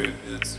It's.